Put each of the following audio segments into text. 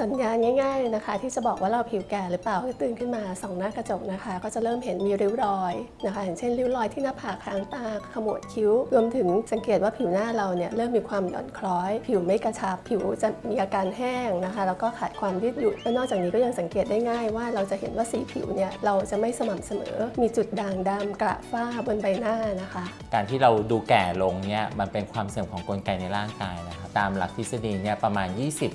สัญญาณง่าย ๆนะคะ ที่จะบอกว่าเราผิวแก่หรือเปล่าก็ตื่นขึ้นมาส่องหน้ากระจกนะคะ ก็จะเริ่มเห็นมีริ้วรอยนะคะอย่างเช่นริ้วรอยที่หน้าผากหางตาขมวดคิ้ว รวมถึงสังเกตว่าผิวหน้าเราเนี่ยเริ่มมีความหย่อนคล้อย ผิวไม่กระชับผิวจะมีอาการแห้งนะคะ แล้วก็ขาดความยืดหยุ่นและนอกจากนี้ก็ยังสังเกตได้ง่ายว่าเราจะเห็นว่าสีผิวเนี่ยเราจะไม่สม่ำเสมอ มีจุดด่างดำกระฝ้าบนใบหน้านะคะ การที่เราดูแก่ลงเนี่ยมันเป็นความเสื่อมของกลไกในร่างกายนะครับตามหลักทฤษฎีเนี่ยประมาณ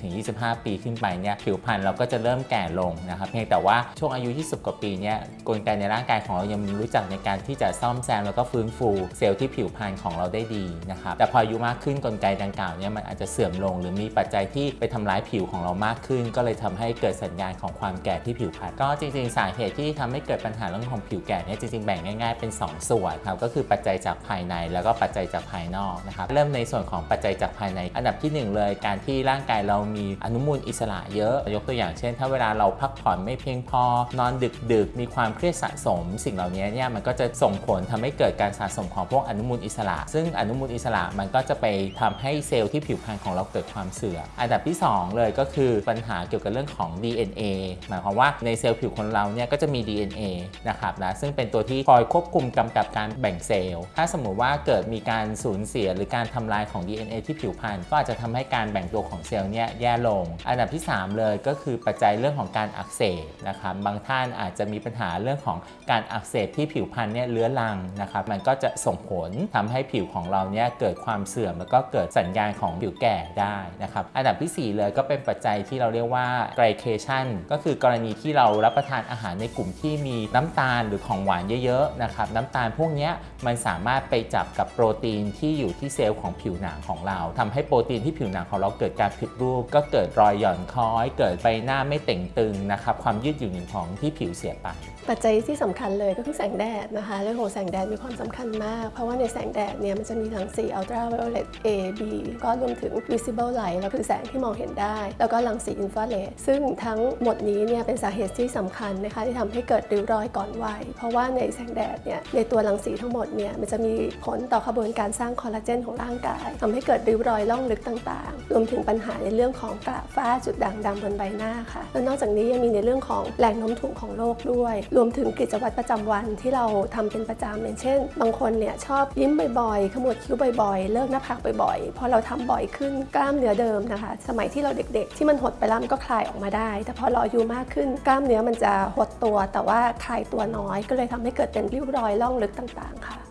20-25 ปีขึ้นไปเนี่ยผิวพรรณเราก็จะเริ่มแก่ลงนะครับเพียงแต่ว่าช่วงอายุ 20 กว่าปีเนี่ยกลไกในร่างกายของเรายังรู้จักในการที่จะซ่อมแซมแล้วก็ฟื้นฟูเซลล์ที่ผิวพรรณของเราได้ดีนะครับแต่พออายุมากขึ้นกลไกดังกล่าวเนี่ยมันอาจจะเสื่อมลง หรือมีปัจจัยที่ไปทำร้ายผิวของเรามากขึ้น ก็เลยทำให้เกิดสัญญาณของความแก่ที่ผิวพรรณก็จริง ๆ สาเหตุที่ทำให้เกิดปัญหาเรื่องของผิวแก่เนี่ยจริงๆแบ่งง่ายๆเป็น 2 ส่วนครับก็คือปัจจัยจากภายในแล้วก็ปัจจัยจากภายนอกนะครับเริ่มในส่วนของปัจจัยจากภายใน อันดับที่หนึ่งเลยการที่ร่างกายเรามีอนุมูลอิสระเยอะ ยกตัวอย่างเช่น ถ้าเวลาเราพักผ่อนไม่เพียงพอ นอนดึกดึกมีความเครียดสะสม สิ่งเหล่านี้เนี่ยมันก็จะส่งผลทำให้เกิดการสะสมของพวกอนุมูลอิสระ ซึ่งอนุมูลอิสระมันก็จะไปทำให้เซลล์ที่ผิวพรรณของเราเกิดความเสื่อมอันดับที่ 2 เลยก็คือปัญหาเกี่ยวกับเรื่องของ DNA หมายความว่าในเซลล์ผิวคนเราเนี่ยก็จะมี DNA นะครับนะซึ่งเป็นตัวที่คอยควบคุมกำกับการแบ่งเซลล์ ถ้าสมมุติว่าเกิดมีการสูญเสียหรือการทำลายของ DNA ที่ผิวพรรณก็อาจจะทำให้การแบ่งตัวของเซลล์เนี่ยแย่ลง อันดับที่3 เลยก็คือปัจจัยเรื่องของการอักเสบนะครับบางท่านอาจจะมีปัญหาเรื่องของการอักเสบที่ผิวพรรณเนี่ยเลื้อรังนะครับมันก็จะส่งผลทำให้ผิวของเราเนี่ยเกิดความเสื่อม แล้วก็เกิดสัญญาณของผิวแก่ได้นะครับอันดับทีสี่ 4 เลยก็เป็นปัจจัยที่เราเรียกว่า glycation ก็คือกรณีที่เรารับประทานอาหารในกลุ่มที่มีน้ำตาลหรือของหวานเยอะๆนะครับน้ำตาลพวกนี้มันสามารถไปจับกับโปรตีนที่อยู่ที่เซลล์ของผิวหนังของเราทำให้โปรตีนที่ผิวหนังของเราเกิดการผิดรูปก็เกิดรอยหย่อนคล้อยเกิดใบหน้าไม่เต่งตึงนะครับความยืดหยุ่นของที่ผิวเสียไป ปัจจัยที่สำคัญเลยก็คือแสงแดดนะคะเรื่องของแสงแดดมีความสำคัญมาก เพราะว่าในแสงแดดเนี่ยมันจะมีรังสี ultraviolet A B ก็รวมถึง visible light แล้วคือแสงที่มองเห็นได้ แล้วก็รังสีอินฟราเรดซึ่งทั้งหมดนี้เนี่ยเป็นสาเหตุที่สำคัญนะคะที่ทำให้เกิดริ้วรอยก่อนวัยเพราะว่าในแสงแดดเนี่ยในตัวรังสีทั้งหมดเนี่ยมันจะมีผลต่อกระบวนการสร้างคอลลาเจนของร่างกายทำให้เกิดริ้วรอยล่องลึกต่างๆ รวมถึงปัญหาในเรื่องของกระฝ้าจุดด่่างดำบนใบหน้าค่ะ แล้วนอกจากนี้ยังมีในเรื่องของแรงโน้มถ่วงของโลกด้วย รวมถึงกิจวัตรประจำวันที่เราทำเป็นประจำอย่างเช่น บางคนเนี่ยชอบยิ้มบ่อยๆ ขมวดคิ้วบ่อยๆ เลิกหน้าผากบ่อยๆ พอเราทำบ่อยขึ้นกล้ามเนื้อเดิมนะคะ สมัยที่เราเด็กๆ ที่มันหดไปแล้วมันก็คลายออกมาได้ แต่พอเราอายุมากขึ้นกล้ามเนื้อมันจะหดตัว แต่ว่าคลายตัวน้อย ก็เลยทำให้เกิดเป็นริ้วรอยล่องลึกต่างๆค่ะ